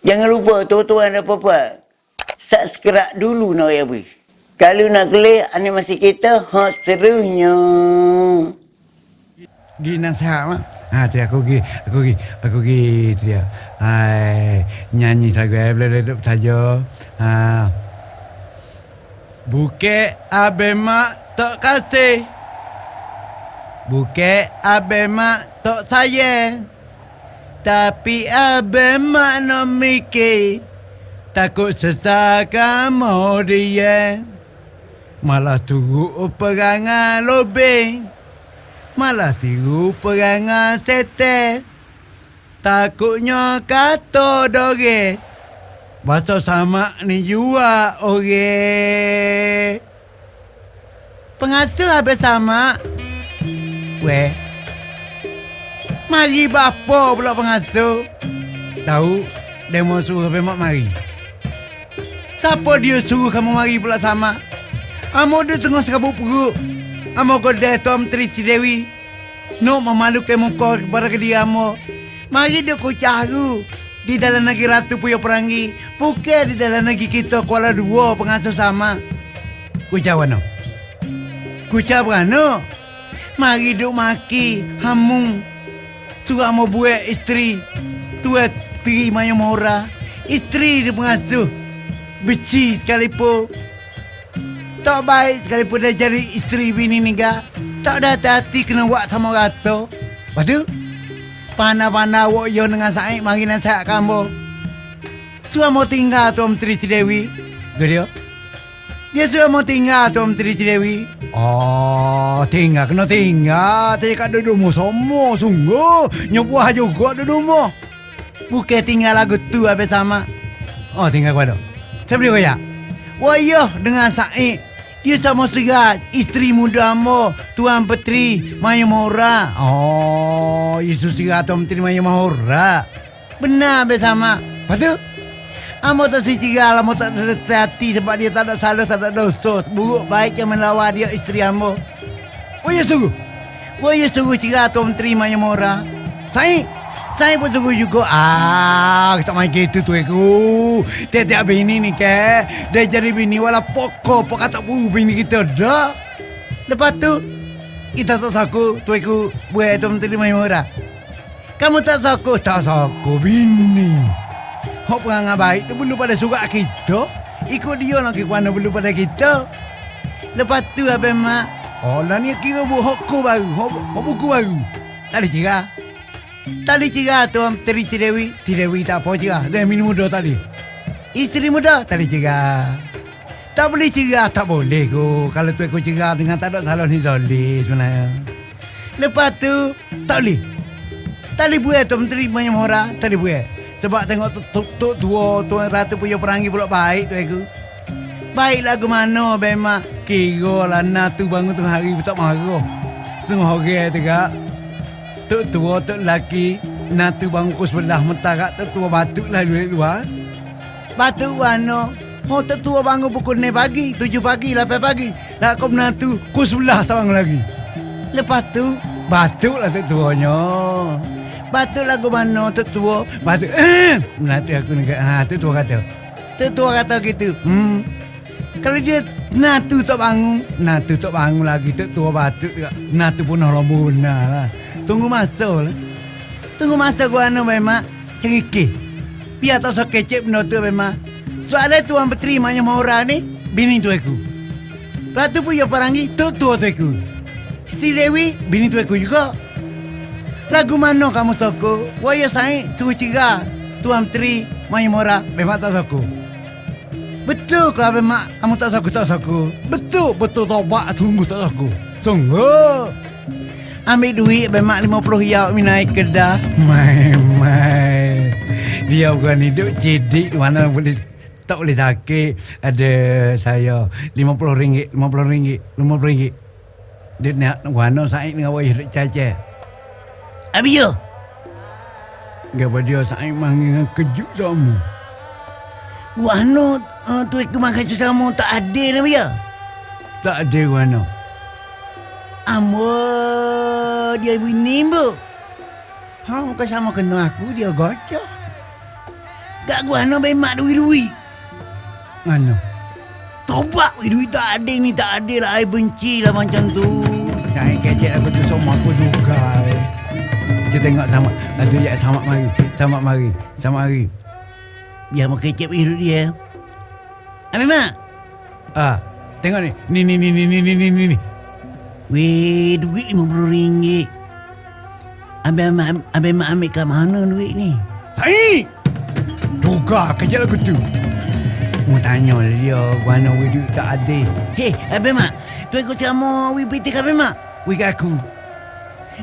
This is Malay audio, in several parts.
Jangan lupa tuan-tuan dan puan Subscribe dulu nak ya bui. Kalau nak kelih animasi kita hot serunya. Gina sama. Ha, tu aku pergi, aku pergi, aku tu dia. Hai, nyanyi lagu eh, boleh duduk saja. Ha. Bukit Abema tak kasih. Bukit Abema tak sayang. Tapi Abema no mikir. Takut sesakan mau dia. Malah tunggu perangan lobeng. Malah tiru perangan sete Takutnya kata doge Bahasa sama ni jua ore Pengasuh habis sama Weh Mari bapa pula pengasuh Tahu Demo suruh habis mak mari Siapa dia suruh kamu mari pula sama Amo dia tengah serabut perut Amo godeh Tom Tri si Dewi. No memalukan muka kepada dia amo. Mari dia ku caru. Di dalam negeri Ratu Puyo Perangi. Bukan di dalam negeri kita Kuala Dua pengasuh sama. Ku jawab no. Ku jawab no. Mari duk maki. Hamung. Suruh amo buat isteri. Tua Tri Maya Mora. Isteri dia pengasuh. Beci sekalipun. Tak baik sekalipun dia jadi isteri bini ni ga. Tak ada hati-hati kena buat sama rata. Tu, panah-panah wak yo dengan saik mari nasihat kamu. Suah mau tinggal tu Tri Cidewi. Tu dia. Dia sudah mau tinggal tu Tri Cidewi. Oh, tinggal kena tinggal. Tapi kat duduk mu semua sungguh. Nyobuah juga duduk mu. Bukan tinggal lagu tu habis sama. Oh, tinggal tu. Siapa dia kaya? Wayah dengan Said dia sama serat isteri muda mo Tuan Petri Maya Mahora. Oh, Yesus serat Tuan Petri Maya Mahora. Benar bersama. Lepas tu, Amo tak si cigal, amo tak hati sebab dia tak ada salah, tak ada dosa. Buruk baik yang melawan dia isteri amo. Oh ya sungguh. Oh ya sungguh cigal Tuan Petri Maya Mahora. Saik, saya pun tunggu juga. Ah, tak main gitu tu aku. Tiap-tiap bini ni ke. Dia jadi bini wala pokok. Pokok tak bu bini kita dah. Lepas tu, kita tak saku. Tu aku buat tu menteri main murah. Kamu tak saku? Tak saku bini. Hok perangai baik tu belum pada surat kita. Ikut dia nak ke mana belum pada kita. Lepas tu apa mak? Oh lah ni kira buat hokku baru. Hok, buku baru. Tak ada cerah. Tadi cerah tu Teri si Dewi. Si Dewi tak apa cerah. Dia minum muda tadi. Isteri muda tadi cerah. Tak boleh cerah. Tak boleh ko. Kalau tu aku cerah dengan tak ada salah ni boleh sebenarnya. Lepas tu tak boleh. Boleh buat tu Menteri banyak orang. Boleh buat. Sebab tengok tu, tu, tua Tuan Ratu punya perangi pula baik tu aku. Baik lagu mana Bema. Kira lah nak tu bangun tu hari tak marah. Setengah orang tu kak. Tok tua, tok lelaki Natu bangku sebelah mentarak Tok tua batuk lah duit luar Batuk mana? Oh tok tua bangun pukul 9 pagi 7 pagi, 8 pagi Nak kau menatu Ku sebelah tawang lagi Lepas tu Batuk lah tok tuanya Batuk lagu mana tok tua Batuk eh, Menatu aku ni ha, Tok tua kata Tok tua kata gitu Hmm kalau dia Natu tak bangun Natu tak bangun lagi Tok tua batuk Natu pun orang benar lah Tunggu masa lah. Tunggu masa gua anu memang ceriki. Biar tak so kecek benda tu memang. Soalnya tuan petri maknya mau ni, bini tu aku. Ratu pun ya parangi, tu tu tu aku. Si Dewi, bini tu aku juga. Lagu mana kamu soko? Waya saya tu ciga. Tuan petri maknya mora memang tak soko. Betul kau memang kamu tak soko tak soko. Betul betul tobat tunggu tak soko. Sungguh ambil duit bemak 50 yaw mi naik kedah. Mai mai. Dia bukan hidup cedik mana boleh tak boleh sakit. Ada saya 50 ringgit, 50 ringgit, 50 ringgit. Dia nak wano saya dengan wayah duk Abi yo. Gapa dia saya manggil kejut sama. Wano uh, tu aku makan sama tak ada lah ya. Tak ada wano. Amo dia ibu ni bu. Ha muka sama kena aku dia gocok. Gak gua no bemak duit-duit. Anu. Tobat duit tak ada ni tak ada lah. I benci lah macam tu. Jangan kecek aku tu semua aku juga. Kita tengok sama. Aduh ya sama mari. Sama mari. Sama mari. Biar mau kecep hidup dia. Ambil mak. Ah, tengok ni. Ni ni ni ni ni ni ni ni. ni. Weh, duit RM50. Abang mak, abang mak ambil kat mana duit ni? Sai. Juga kecek aku tu. Mau tanya lah dia, mana duit tak ada. Hei, abang mak. Tu ikut sama wih piti abang mak. We aku.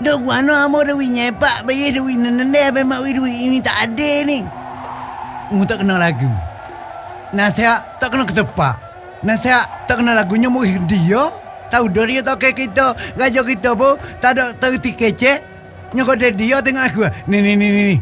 Dah gua no amo dah nyepak bayar duit nende abang mak wih duit ini tak ada ni. Mu tak kenal lagu. Nasihat tak kena ketepak. Nasihat tak kenal lagunya mu dia. Tahu dah tak kayak kita. Raja kita pun tak ada terti kecek. Nyokok dia dia tengok aku. Ni ni ni ni.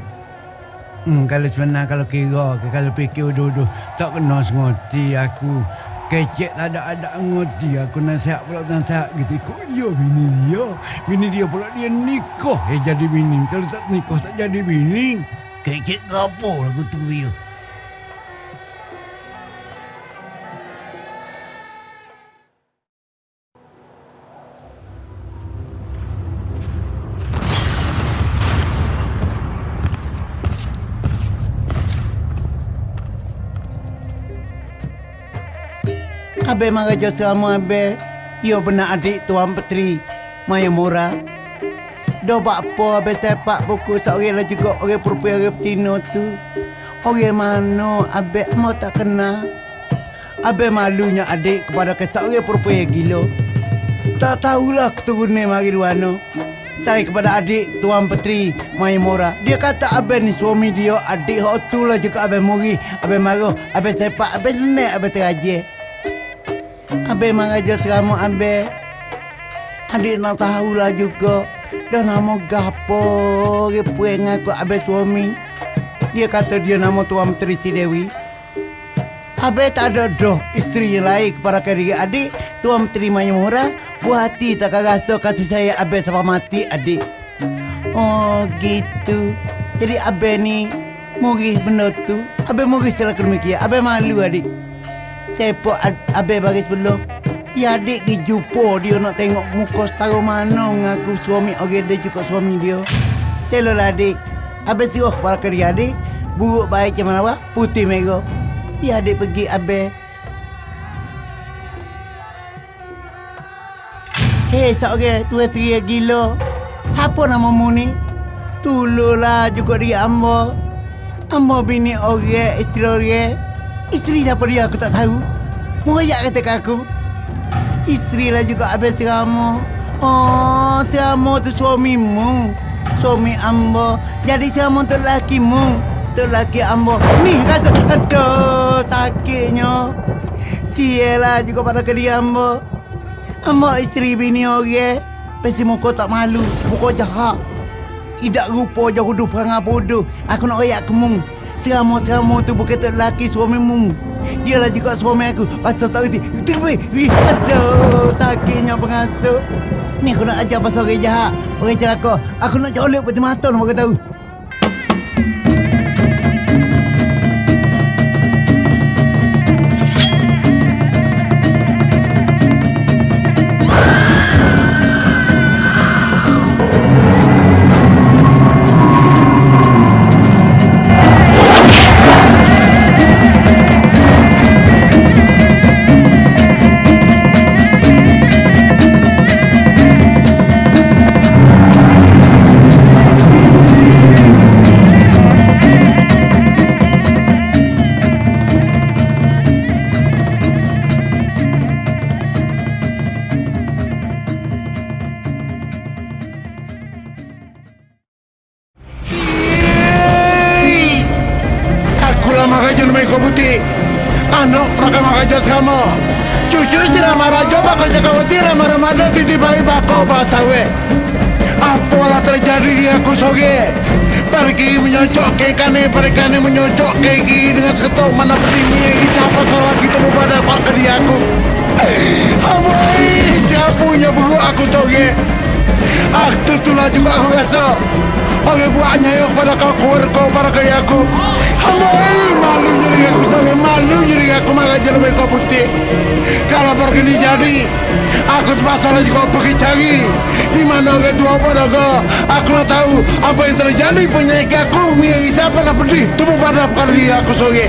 Hmm, kalau sebenar kalau kira kalau fikir uduh-uduh tak kena sengerti aku. Kecek tak ada ada ngerti aku nasihat pula nasihat gitu. Ikut dia bini dia. Bini dia pula dia nikah. Eh jadi bini. Kalau tak nikah tak jadi bini. Kecek ke apa lah aku tu dia. Abe mengajar sama Abe. Ia benar adik Tuan Petri Maya Mora. Buat apa Abe sepak buku seorang lah juga orang perempuan orang petino tu. Orang mana Abe mau tak kenal. Abe malunya adik kepada seorang perempuan yang gila. Tak tahulah keturunan mari luano. Saya kepada adik Tuan Petri Maya Mora. Dia kata Abe ni suami dia. Adik hak tu lah juga Abe muri. Abe marah. Abe sepak. Abe nenek. Abe terajih. Abe mengajar selama Abe. Adik nak tahulah juga. Dah nama gapo. Repue ngaku Abe suami. Dia kata dia nama Tuan Menteri Si Dewi. Abe tak ada dah isteri yang lain kepada kiri adik. Tuan Menteri Mayamura. Buat hati tak rasa kasih saya Abe sampai mati adik. Oh gitu. Jadi Abe ni Muris benda tu. Abe muris selaku demikian. Abe malu adik. Ad- Abe bagi sebelum. Ya adik pergi jumpa dia nak tengok muka setara mana ngaku suami orang dia juga suami dia. Selo lah adik. Abe suruh kepada kerja adik. Buruk baik macam mana apa? Putih merah. Ya adik pergi Abe. Hei seorang tua tia gila. Siapa namamu ni? Tululah juga dia ambo. Ambo bini orang, isteri orang. Isteri siapa dia aku tak tahu. Moyak kata kat aku. Isteri lah juga habis seramu. Oh, seramu tu suamimu. Suami ambo. Jadi seramu tu lakimu. Tu laki ambo. Ni rasa. Aduh, sakitnya. Sielah juga pada kedia ambo. Ambo isteri bini orang. Pasti muka tak malu. Muka jahat. Idak rupa jauh huduh perangai bodoh. Aku nak rayak kemung. Seramu-seramu tu bukan tak lelaki suamimu. Dia lah juga suami aku. Pasal tak. Terbaik. Aduh, sakitnya pengasuh. Ni aku nak ajar pasal orang jahat. Orang celaka. Aku nak colok peti mata nak tahu. Bakal jaga wati nama Ramadan titi bayi bako bahasa we. Apalah terjadi di aku soge. Pergi menyocok ke kane, pergi menyocok ke gini dengan seketok mana pentingnya siapa seorang gitu pada pak ke aku. Amoi, siapa punya bulu aku soge. Aku tulah juga aku rasa. Oke buahnya yuk pada kau kuar kau para kaya aku kau putih. Kalau pergi ni jadi Aku terpaksa lagi kau pergi cari. Di mana oke tua pada kau. Aku nak tahu apa yang terjadi Penyakit aku. Mia siapa nak pedih Tubuh pada kali aku sore